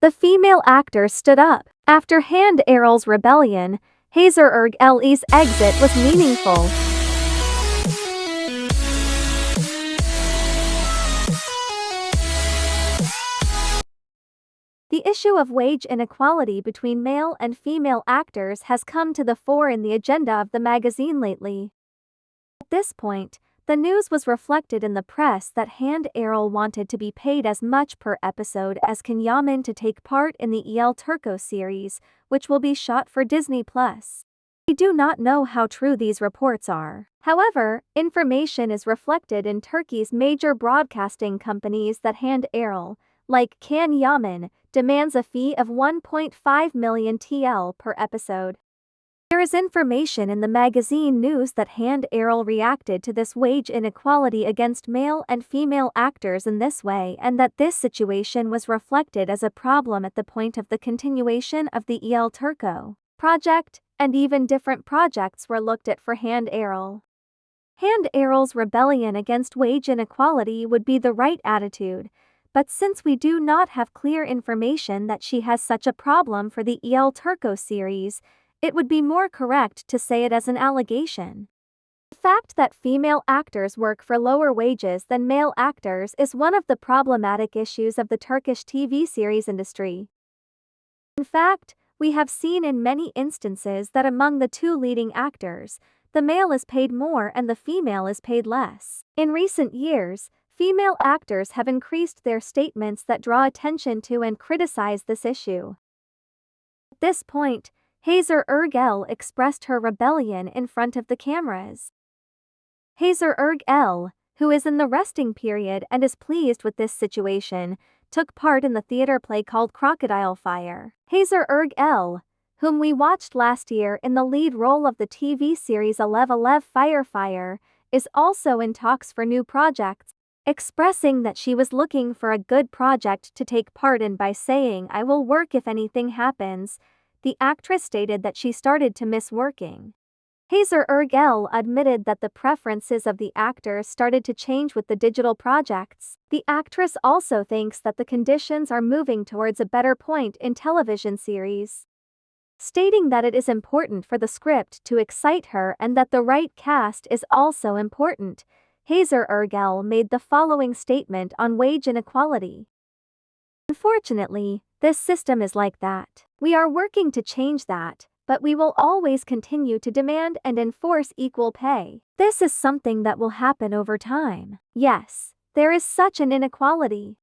The female actor stood up. After Hande Erçel's rebellion, Hazar Ergüçlü's exit was meaningful. The issue of wage inequality between male and female actors has come to the fore in the agenda of the magazine lately. At this point, the news was reflected in the press that Hande Erçel wanted to be paid as much per episode as Can Yaman to take part in the El Turco series, which will be shot for Disney+. Plus. We do not know how true these reports are. However, information is reflected in Turkey's major broadcasting companies that Hande Erçel, like Can Yaman, demands a fee of 1.5 million TL per episode. There is information in the magazine news that Hande Erçel reacted to this wage inequality against male and female actors in this way and that this situation was reflected as a problem at the point of the continuation of the El Turco project, and even different projects were looked at for Hande Erçel. Hande Erçel's rebellion against wage inequality would be the right attitude, but since we do not have clear information that she has such a problem for the El Turco series, it would be more correct to say it as an allegation. The fact that female actors work for lower wages than male actors is one of the problematic issues of the Turkish TV series industry. In fact, we have seen in many instances that among the two leading actors, the male is paid more and the female is paid less. In recent years, female actors have increased their statements that draw attention to and criticize this issue. At this point, Hazar Ergüçlü expressed her rebellion in front of the cameras. Hazar Ergüçlü, who is in the resting period and is pleased with this situation, took part in the theater play called Crocodile Fire. Hazar Ergüçlü, whom we watched last year in the lead role of the TV series Alev Alev Fire Fire, is also in talks for new projects, expressing that she was looking for a good project to take part in by saying I will work if anything happens, the actress stated that she started to miss working. Hazar Ergüçlü admitted that the preferences of the actor started to change with the digital projects. The actress also thinks that the conditions are moving towards a better point in television series. Stating that it is important for the script to excite her and that the right cast is also important, Hazar Ergüçlü made the following statement on wage inequality. Unfortunately, this system is like that. We are working to change that, but we will always continue to demand and enforce equal pay. This is something that will happen over time. Yes, there is such an inequality.